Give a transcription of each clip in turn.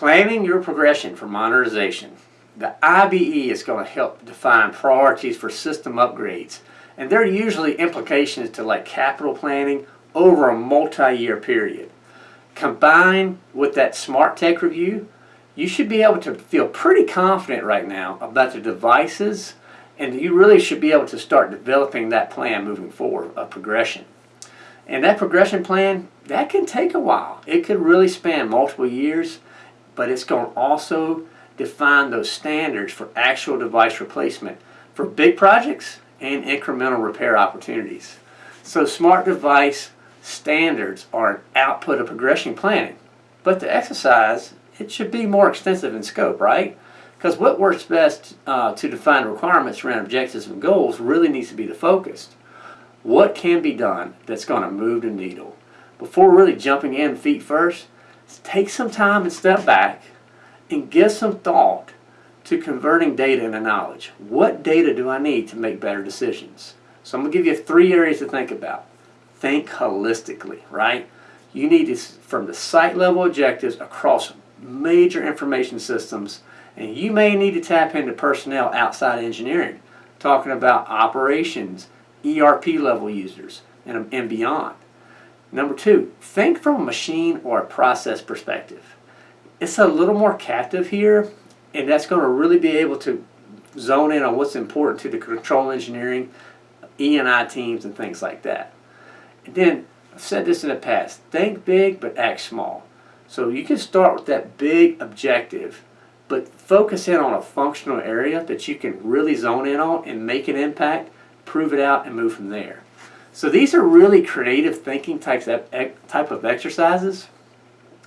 Planning your progression for modernization. The IBE is going to help define priorities for system upgrades. And there are usually implications to like capital planning over a multi-year period. Combined with that smart tech review, you should be able to feel pretty confident right now about the devices and you really should be able to start developing that plan moving forward, a progression. And that progression plan, that can take a while. It could really span multiple years, but it's going to also define those standards for actual device replacement for big projects and incremental repair opportunities. So smart device standards are an output of progression planning. But the exercise, it should be more extensive in scope, right? Because what works best uh, to define requirements around objectives and goals really needs to be the focus. What can be done that's going to move the needle? Before really jumping in feet first, take some time and step back and give some thought to converting data into knowledge. What data do I need to make better decisions? So I'm going to give you three areas to think about. Think holistically, right? You need to, from the site level objectives across major information systems and you may need to tap into personnel outside engineering, talking about operations, ERP level users, and, and beyond. Number two, think from a machine or a process perspective. It's a little more captive here, and that's going to really be able to zone in on what's important to the control engineering, E&I teams, and things like that. And then, I've said this in the past, think big but act small. So you can start with that big objective but focus in on a functional area that you can really zone in on and make an impact, prove it out, and move from there. So these are really creative thinking types of, type of exercises.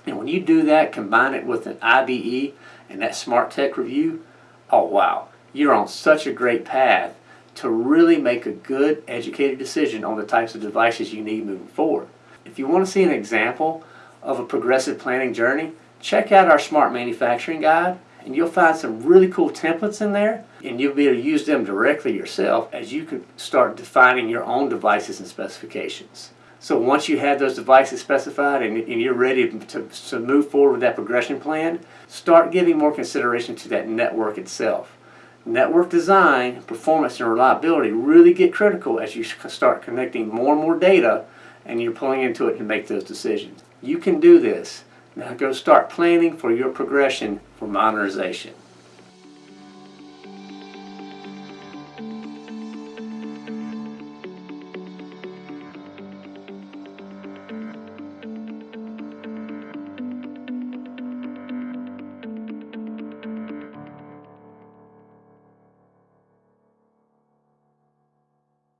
And when you do that, combine it with an IBE and that smart tech review, oh wow, you're on such a great path to really make a good educated decision on the types of devices you need moving forward. If you want to see an example of a progressive planning journey, check out our smart manufacturing guide and you'll find some really cool templates in there and you'll be able to use them directly yourself as you can start defining your own devices and specifications. So once you have those devices specified and, and you're ready to, to move forward with that progression plan, start giving more consideration to that network itself. Network design, performance, and reliability really get critical as you start connecting more and more data and you're pulling into it to make those decisions. You can do this. Now go start planning for your progression for modernization.